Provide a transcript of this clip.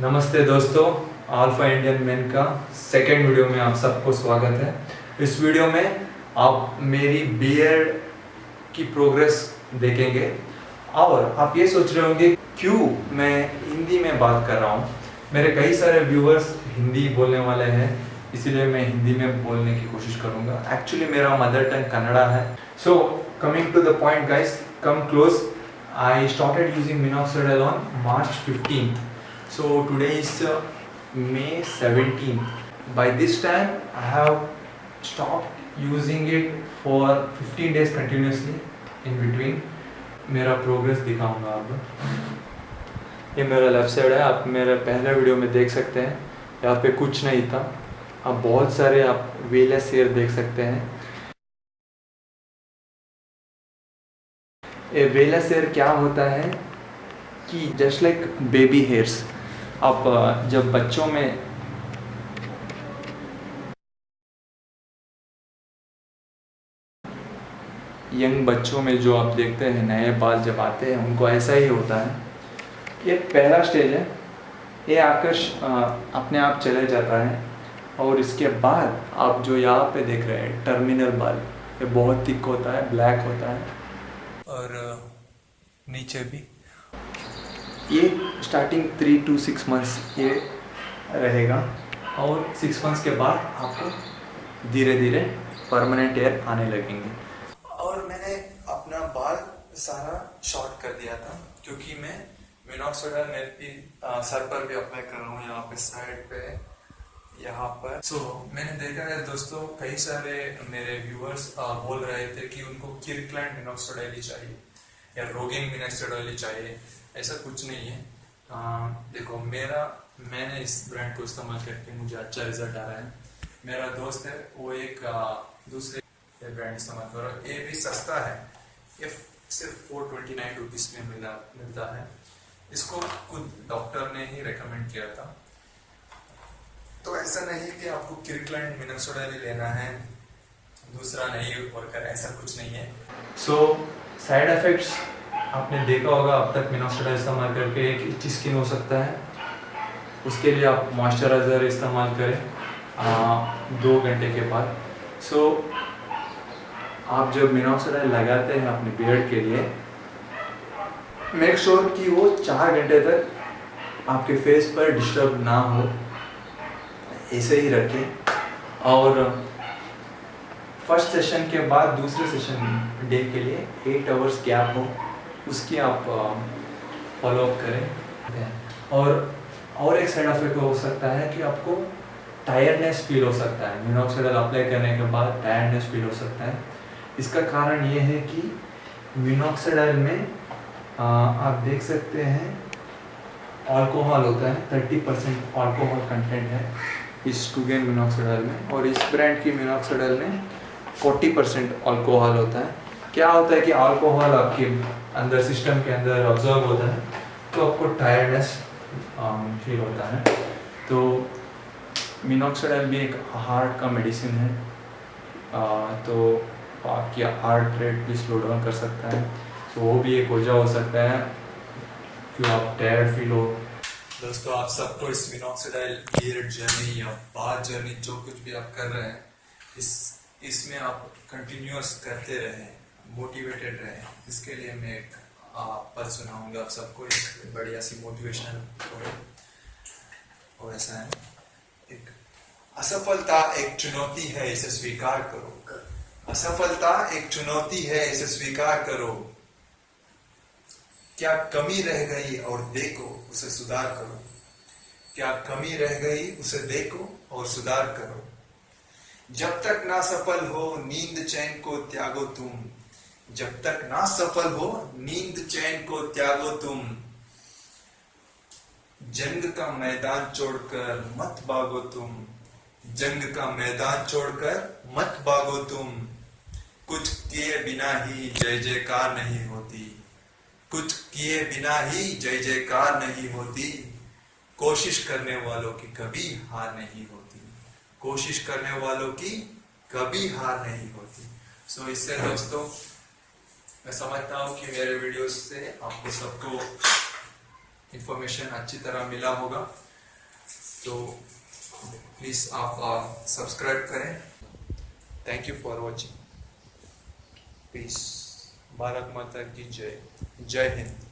नमस्ते दोस्तों alpha Indian man का सेकेंड वीडियो में आप सबको स्वागत है। इस वीडियो में आप मेरी बीएड की प्रोग्रेस देखेंगे। और आप ये सोच रहे होंगे, क्यों मैं हिंदी में बात कर रहा हूँ? मेरे कई सारे व्यूअर्स हिंदी बोलने वाले हैं, इसीलिए मैं हिंदी में बोलने की कोशिश करूँगा। एक्चुअली मेरा मदर टंग कन्नड़ा है। So coming to the point guys come close I started using minoxidil on March 15th. So today is uh, May 17th. By this time, I have stopped using it for 15 days continuously. In between, मेरा progress दिखाऊँगा आपको ये मेरा left side है आप मेरे पहले video में देख सकते हैं यहाँ पे कुछ नहीं था अब बहुत सारे आप वेलेस हेयर देख सकते हैं ये वेलस हेयर क्या होता है कि जस्ट लाइक बेबी हेयर्स आप जब बच्चों में यंग बच्चों में जो आप देखते हैं, नए बाल जब आते हैं, उनको ऐसा ही होता है ये पहला स्टेज है, ये आकर्ष अपने आप चले जाता है और इसके बाद आप जो यहाँ पे देख रहे हैं टर्मिनल बाल, ये बहुत थिक होता है ब्लैक होता है। और नीचे भी। ये starting three to six months ये रहेगा। और सिक्स मंथ्स के बाद आपको धीरे धीरे परमानेंट एयर आने लगेंगे। और मैंने अपना बाल सारा शॉर्ट कर दिया था क्योंकि मैं मिनोक्सिडाइल मैं भी सर पर भी अप्लाई कर रहा हूँ यहाँ पे साइड पे। यहाँ पर। सो so, मैंने देखा है दोस्तों कई सारे मेरे व्यूअर्स बोल रहे थे कि उनको किरक्लैंड मिनोक्सिडाइल चाहिए या रोगिन मिनोक्सिडाइल चाहिए ऐसा कुछ नहीं है। आ, देखो मेरा मैंने इस ब्रांड को इस्तेमाल करके मुझे अच्छा रिज़ल्ट आ रहा है। मेरा दोस्त है वो एक आ, दूसरे ब्रांड इस्तेमाल कर रहा है। ये भी सस्ता है। ये सिर्फ़ फोर ट्वेंटी नाइन रुपीज़ में मिला मिलता है। इसको खुद डॉक्टर ने ही रेकमेंड किया था। तो ऐसा नहीं कि आपको किरक्लैंड मिनोक्सिडाइल ही लेना है दूसरा नहीं वर्कर ऐसा कुछ नहीं है। सो साइड इफेक्ट्स आपने देखा होगा अब तक मिनोक्सिडाइल इस्तेमाल करके एक इच्छी स्किन हो सकता है। उसके लिए आप मॉइस्चराइज़र इस्तेमाल करें आ, दो घंटे के बाद। सो so, आप जब मिनोक्सिडाइल लगाते हैं अपने बियर्ड के लिए मेक श्योर sure कि वो चार घंटे तक आपके फेस पर डिस्टर्ब ना हो। ऐसे ही रखें। और फ़र्स्ट सेशन के बाद दूसरे सेशन डे के लिए एट आवर्स गैप हो उसकी आप फॉलोअप करें। और और एक साइड इफ़ेक्ट हो सकता है कि आपको टायर्डनेस फील हो सकता है। मिनोक्सिडाइल अप्लाई करने के बाद टायर्डनेस फील हो सकता है। इसका कारण ये है कि मिनोक्सिडाइल में आ, आप देख सकते हैं अल्कोहल होता है थर्टी परसेंट अल्कोहल कंटेंट है। इस टूगेन मिनोक्सिडाइल में और इस ब्रांड की मिनोक्सिडाइल में फोर्टी परसेंट अल्कोहल होता है। क्या होता है कि अल्कोहल आपके अंदर सिस्टम के अंदर ऑब्ज़र्व होता है तो आपको टायर्डनेस फील होता है। तो मिनोक्सिडाइल भी एक हार्ट का मेडिसिन है। आ, तो आपकी हार्ट रेट भी स्लो डाउन कर सकता है। तो वो भी एक वजह हो सकता है कि आप टायर्ड फील हो। दोस्तों, आप सबको इस मिनोक्सिडाइल बियर्ड जर्नी या बाथ जर्नी जो कुछ भी आप कर रहे हैं, इस, इसमें आप कंटिन्यूअस करते रहें मोटिवेटेड रहें। इसके लिए मैं एक पर सुनाऊँगा आप सबको एक बढ़िया सी मोटिवेशनल और ऐसा है, एक असफलता एक चुनौती है, इसे स्वीकार करो। असफलता एक चुनौती है, इसे स्वीकार करो। क्या कमी रह गई और देखो, उसे सुधार करो। क्या कमी रह गई, उसे देखो और सुधार करो। जब तक ना सफल हो, नींद चैन को त्यागो तुम। जब तक ना सफल हो, नींद चैन को त्यागो तुम। जंग का मैदान छोड़कर मत भागो तुम। जंग का मैदान छोड़कर मत भागो तुम। कुछ किए बिना ही जय जयकार नहीं होती। कुछ किए बिना ही जय जयकार नहीं होती। कोशिश करने वालों की कभी हार नहीं होती। कोशिश करने वालों की कभी हार नहीं होती। सो so, इससे दोस्तों मैं समझता हूँ कि मेरे वीडियोस से आपको सबको इंफॉर्मेशन अच्छी तरह मिला होगा। तो प्लीज़ आप सब्सक्राइब करें। Thank you for watching peace Bharat माता की जय। जय हिंद।